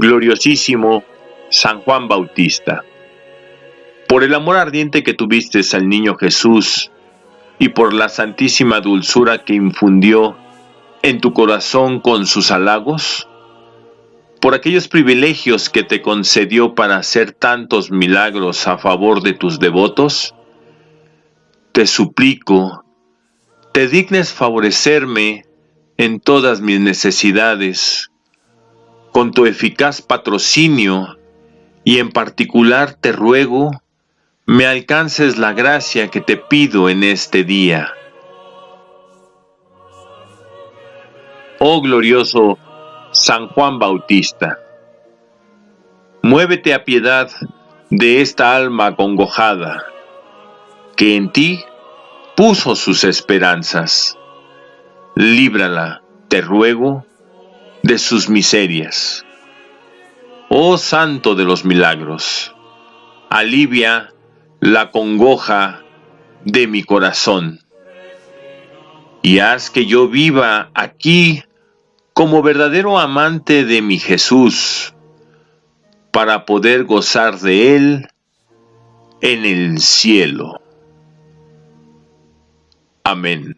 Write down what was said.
gloriosísimo San Juan Bautista. Por el amor ardiente que tuviste al niño Jesús y por la santísima dulzura que infundió en tu corazón con sus halagos, por aquellos privilegios que te concedió para hacer tantos milagros a favor de tus devotos, te suplico, te dignes favorecerme en todas mis necesidades, con tu eficaz patrocinio, y en particular te ruego, me alcances la gracia que te pido en este día. Oh glorioso San Juan Bautista, muévete a piedad de esta alma acongojada, que en ti puso sus esperanzas. Líbrala, te ruego, de sus miserias. Oh Santo de los Milagros, alivia la congoja de mi corazón y haz que yo viva aquí como verdadero amante de mi Jesús para poder gozar de Él en el cielo. Amén.